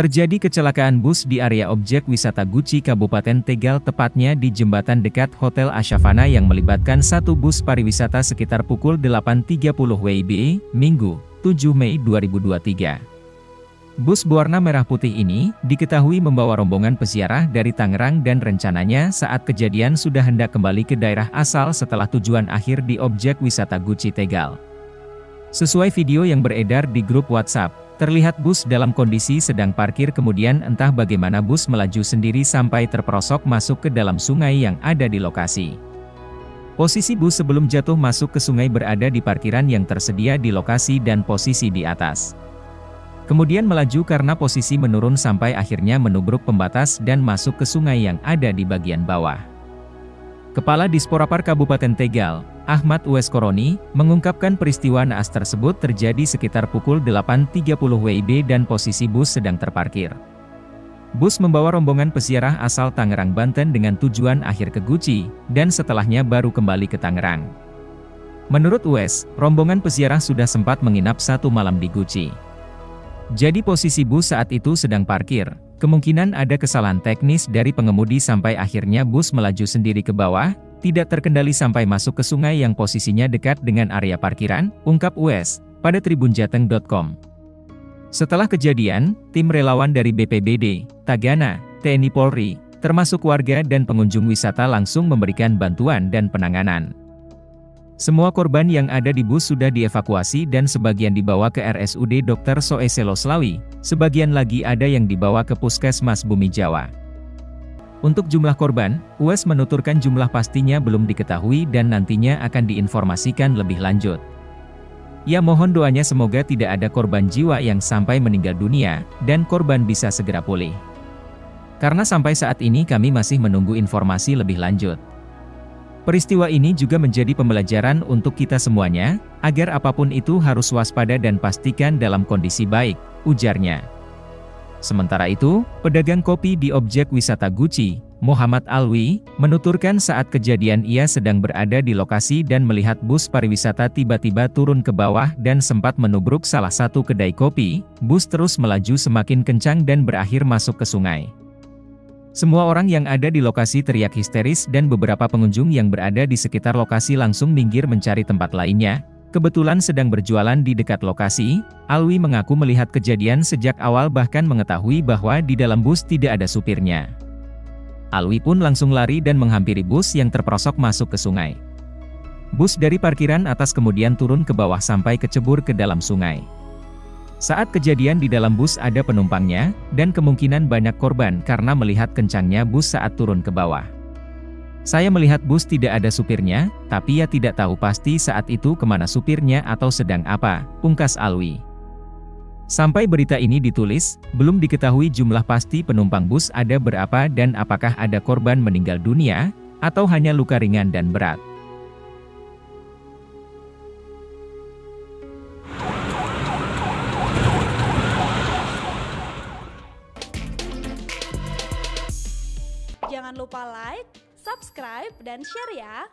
Terjadi kecelakaan bus di area objek wisata Guci Kabupaten Tegal tepatnya di jembatan dekat Hotel Ashavana yang melibatkan satu bus pariwisata sekitar pukul 8.30 WIB, Minggu, 7 Mei 2023. Bus berwarna merah putih ini, diketahui membawa rombongan peziarah dari Tangerang dan rencananya saat kejadian sudah hendak kembali ke daerah asal setelah tujuan akhir di objek wisata Guci Tegal. Sesuai video yang beredar di grup WhatsApp, Terlihat bus dalam kondisi sedang parkir kemudian entah bagaimana bus melaju sendiri sampai terperosok masuk ke dalam sungai yang ada di lokasi. Posisi bus sebelum jatuh masuk ke sungai berada di parkiran yang tersedia di lokasi dan posisi di atas. Kemudian melaju karena posisi menurun sampai akhirnya menubruk pembatas dan masuk ke sungai yang ada di bagian bawah. Kepala Disporapar Kabupaten Tegal, Ahmad Uwes Koroni, mengungkapkan peristiwa naas tersebut terjadi sekitar pukul 8.30 WIB dan posisi bus sedang terparkir. Bus membawa rombongan pesiarah asal Tangerang, Banten dengan tujuan akhir ke Guci, dan setelahnya baru kembali ke Tangerang. Menurut Uwes, rombongan pesiarah sudah sempat menginap satu malam di Guci. Jadi posisi bus saat itu sedang parkir, kemungkinan ada kesalahan teknis dari pengemudi sampai akhirnya bus melaju sendiri ke bawah, tidak terkendali sampai masuk ke sungai yang posisinya dekat dengan area parkiran, ungkap US, pada tribunjateng.com. Setelah kejadian, tim relawan dari BPBD, Tagana, TNI Polri, termasuk warga dan pengunjung wisata langsung memberikan bantuan dan penanganan. Semua korban yang ada di bus sudah dievakuasi dan sebagian dibawa ke RSUD Dr. Soeselo Slawi, sebagian lagi ada yang dibawa ke Puskesmas Bumi Jawa. Untuk jumlah korban, US menuturkan jumlah pastinya belum diketahui dan nantinya akan diinformasikan lebih lanjut. Ia mohon doanya semoga tidak ada korban jiwa yang sampai meninggal dunia, dan korban bisa segera pulih. Karena sampai saat ini kami masih menunggu informasi lebih lanjut. Peristiwa ini juga menjadi pembelajaran untuk kita semuanya, agar apa pun itu harus waspada dan pastikan dalam kondisi baik, ujarnya. Sementara itu, pedagang kopi di objek wisata Guci, Muhammad Alwi, menuturkan saat kejadian ia sedang berada di lokasi dan melihat bus pariwisata tiba-tiba turun ke bawah dan sempat menubruk salah satu kedai kopi, bus terus melaju semakin kencang dan berakhir masuk ke sungai. Semua orang yang ada di lokasi teriak histeris dan beberapa pengunjung yang berada di sekitar lokasi langsung minggir mencari tempat lainnya, Kebetulan sedang berjualan di dekat lokasi, Alwi mengaku melihat kejadian sejak awal bahkan mengetahui bahwa di dalam bus tidak ada supirnya. Alwi pun langsung lari dan menghampiri bus yang terperosok masuk ke sungai. Bus dari parkiran atas kemudian turun ke bawah sampai kecebur ke dalam sungai. Saat kejadian di dalam bus ada penumpangnya, dan kemungkinan banyak korban karena melihat kencangnya bus saat turun ke bawah. Saya melihat bus tidak ada supirnya, tapi ya tidak tahu pasti saat itu ke mana supirnya atau sedang apa, pungkas Alwi. Sampai berita ini ditulis, belum diketahui jumlah pasti penumpang bus ada berapa dan apakah ada korban meninggal dunia, atau hanya luka ringan dan berat. Jangan lupa like, subscribe, dan share ya.